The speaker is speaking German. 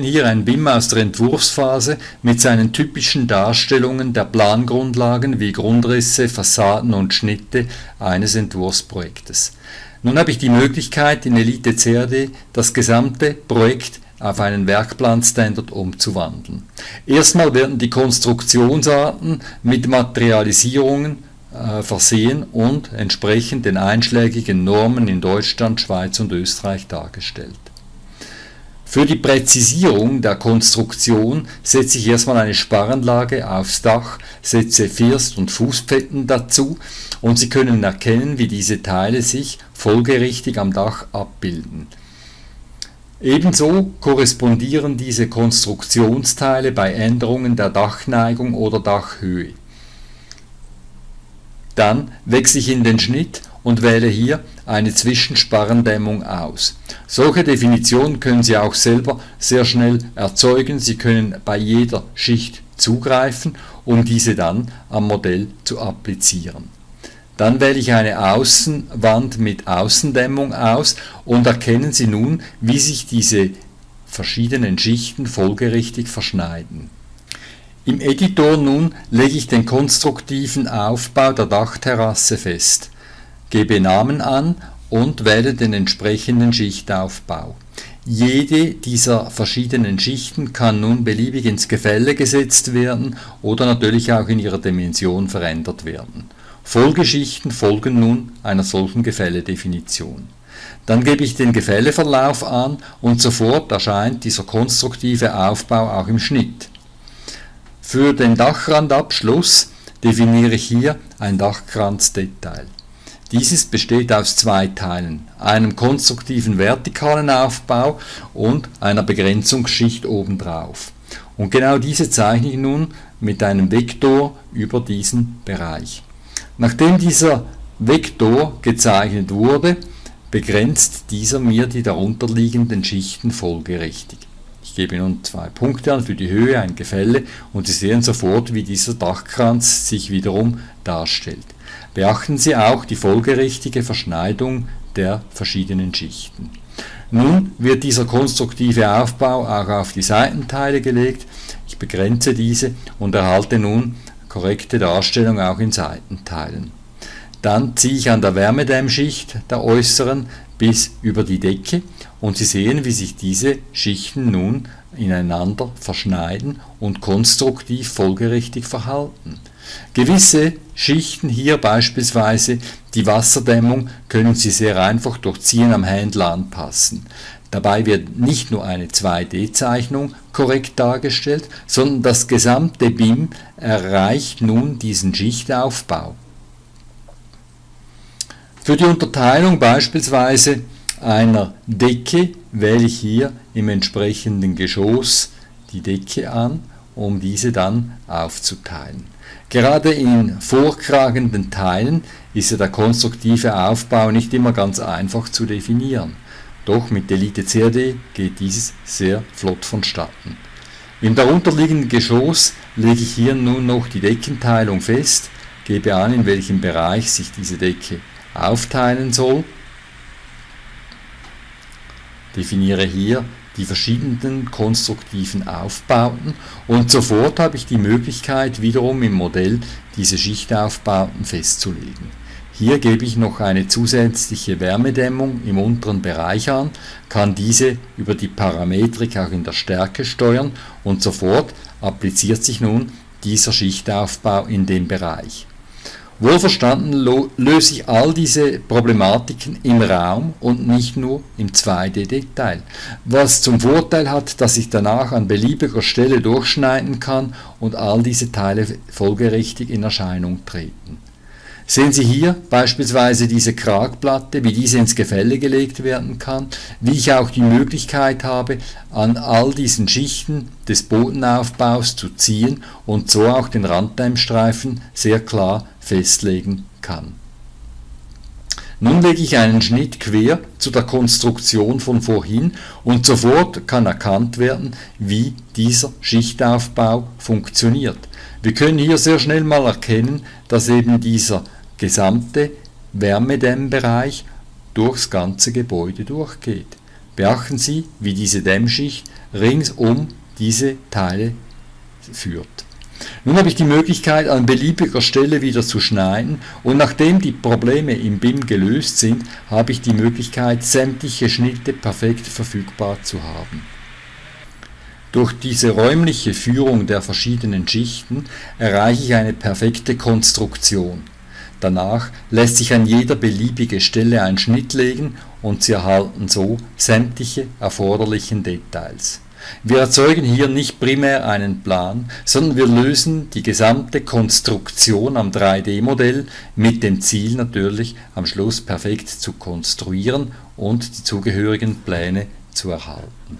hier ein BIM aus der Entwurfsphase mit seinen typischen Darstellungen der Plangrundlagen wie Grundrisse, Fassaden und Schnitte eines Entwurfsprojektes. Nun habe ich die Möglichkeit, in Elite CAD das gesamte Projekt auf einen Werkplanstandard umzuwandeln. Erstmal werden die Konstruktionsarten mit Materialisierungen äh, versehen und entsprechend den einschlägigen Normen in Deutschland, Schweiz und Österreich dargestellt. Für die Präzisierung der Konstruktion setze ich erstmal eine Sparrenlage aufs Dach, setze First- und Fußpfetten dazu und Sie können erkennen, wie diese Teile sich folgerichtig am Dach abbilden. Ebenso korrespondieren diese Konstruktionsteile bei Änderungen der Dachneigung oder Dachhöhe. Dann wechsle ich in den Schnitt und wähle hier eine Zwischensparrendämmung aus. Solche Definitionen können Sie auch selber sehr schnell erzeugen. Sie können bei jeder Schicht zugreifen, um diese dann am Modell zu applizieren. Dann wähle ich eine Außenwand mit Außendämmung aus und erkennen Sie nun, wie sich diese verschiedenen Schichten folgerichtig verschneiden. Im Editor nun lege ich den konstruktiven Aufbau der Dachterrasse fest gebe Namen an und wähle den entsprechenden Schichtaufbau. Jede dieser verschiedenen Schichten kann nun beliebig ins Gefälle gesetzt werden oder natürlich auch in ihrer Dimension verändert werden. Folgeschichten folgen nun einer solchen Gefälledefinition. Dann gebe ich den Gefälleverlauf an und sofort erscheint dieser konstruktive Aufbau auch im Schnitt. Für den Dachrandabschluss definiere ich hier ein Dachkranzdetail. Dieses besteht aus zwei Teilen, einem konstruktiven vertikalen Aufbau und einer Begrenzungsschicht obendrauf. Und genau diese zeichne ich nun mit einem Vektor über diesen Bereich. Nachdem dieser Vektor gezeichnet wurde, begrenzt dieser mir die darunterliegenden Schichten folgerichtig. Ich gebe nun zwei Punkte an für die Höhe, ein Gefälle und Sie sehen sofort, wie dieser Dachkranz sich wiederum darstellt. Beachten Sie auch die folgerichtige Verschneidung der verschiedenen Schichten. Nun wird dieser konstruktive Aufbau auch auf die Seitenteile gelegt. Ich begrenze diese und erhalte nun korrekte Darstellung auch in Seitenteilen. Dann ziehe ich an der Wärmedämmschicht der äußeren bis über die Decke und Sie sehen, wie sich diese Schichten nun ineinander verschneiden und konstruktiv folgerichtig verhalten. Gewisse Schichten hier beispielsweise die Wasserdämmung können Sie sehr einfach durch Ziehen am Händler anpassen. Dabei wird nicht nur eine 2D-Zeichnung korrekt dargestellt, sondern das gesamte BIM erreicht nun diesen Schichtaufbau. Für die Unterteilung beispielsweise einer Decke wähle ich hier im entsprechenden Geschoss die Decke an, um diese dann aufzuteilen. Gerade in vorkragenden Teilen ist ja der konstruktive Aufbau nicht immer ganz einfach zu definieren. Doch mit Elite CAD geht dieses sehr flott vonstatten. Im darunterliegenden Geschoss lege ich hier nun noch die Deckenteilung fest, gebe an, in welchem Bereich sich diese Decke aufteilen soll, definiere hier die verschiedenen konstruktiven Aufbauten und sofort habe ich die Möglichkeit wiederum im Modell diese Schichtaufbauten festzulegen. Hier gebe ich noch eine zusätzliche Wärmedämmung im unteren Bereich an, kann diese über die Parametrik auch in der Stärke steuern und sofort appliziert sich nun dieser Schichtaufbau in dem Bereich. Wohlverstanden löse ich all diese Problematiken im Raum und nicht nur im 2D-Detail, was zum Vorteil hat, dass ich danach an beliebiger Stelle durchschneiden kann und all diese Teile folgerichtig in Erscheinung treten. Sehen Sie hier beispielsweise diese Kragplatte, wie diese ins Gefälle gelegt werden kann, wie ich auch die Möglichkeit habe, an all diesen Schichten des Bodenaufbaus zu ziehen und so auch den Randdämmstreifen sehr klar festlegen kann. Nun lege ich einen Schnitt quer zu der Konstruktion von vorhin und sofort kann erkannt werden, wie dieser Schichtaufbau funktioniert. Wir können hier sehr schnell mal erkennen, dass eben dieser gesamte Wärmedämmbereich durchs ganze Gebäude durchgeht. Beachten Sie, wie diese Dämmschicht rings um diese Teile führt. Nun habe ich die Möglichkeit an beliebiger Stelle wieder zu schneiden und nachdem die Probleme im BIM gelöst sind, habe ich die Möglichkeit sämtliche Schnitte perfekt verfügbar zu haben. Durch diese räumliche Führung der verschiedenen Schichten erreiche ich eine perfekte Konstruktion. Danach lässt sich an jeder beliebige Stelle ein Schnitt legen und Sie erhalten so sämtliche erforderlichen Details. Wir erzeugen hier nicht primär einen Plan, sondern wir lösen die gesamte Konstruktion am 3D-Modell mit dem Ziel natürlich am Schluss perfekt zu konstruieren und die zugehörigen Pläne zu erhalten.